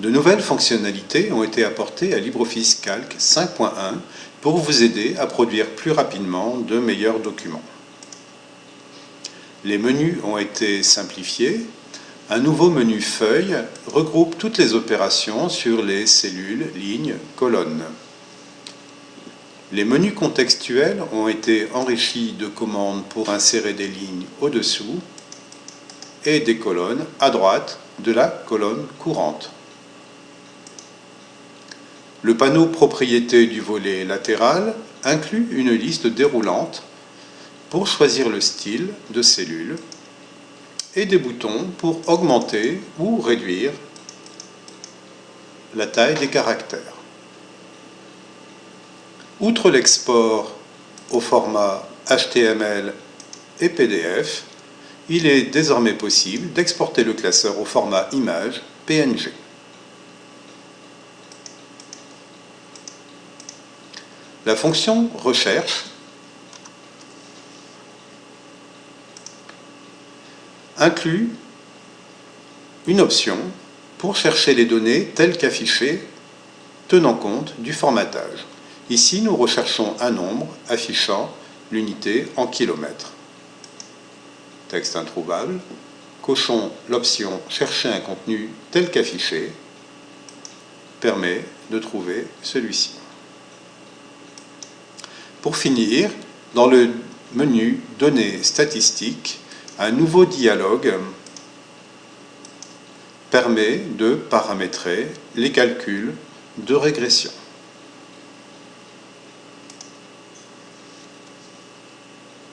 De nouvelles fonctionnalités ont été apportées à LibreOffice Calc 5.1 pour vous aider à produire plus rapidement de meilleurs documents. Les menus ont été simplifiés. Un nouveau menu Feuille regroupe toutes les opérations sur les cellules, lignes, colonnes. Les menus contextuels ont été enrichis de commandes pour insérer des lignes au-dessous et des colonnes à droite de la colonne courante. Le panneau propriété du volet latéral inclut une liste déroulante pour choisir le style de cellule et des boutons pour augmenter ou réduire la taille des caractères. Outre l'export au format HTML et PDF, il est désormais possible d'exporter le classeur au format image PNG. La fonction recherche inclut une option pour chercher les données telles qu'affichées tenant compte du formatage. Ici, nous recherchons un nombre affichant l'unité en kilomètres. Texte introuvable. Cochons l'option « Chercher un contenu tel qu'affiché » permet de trouver celui-ci. Pour finir, dans le menu « Données statistiques », un nouveau dialogue permet de paramétrer les calculs de régression.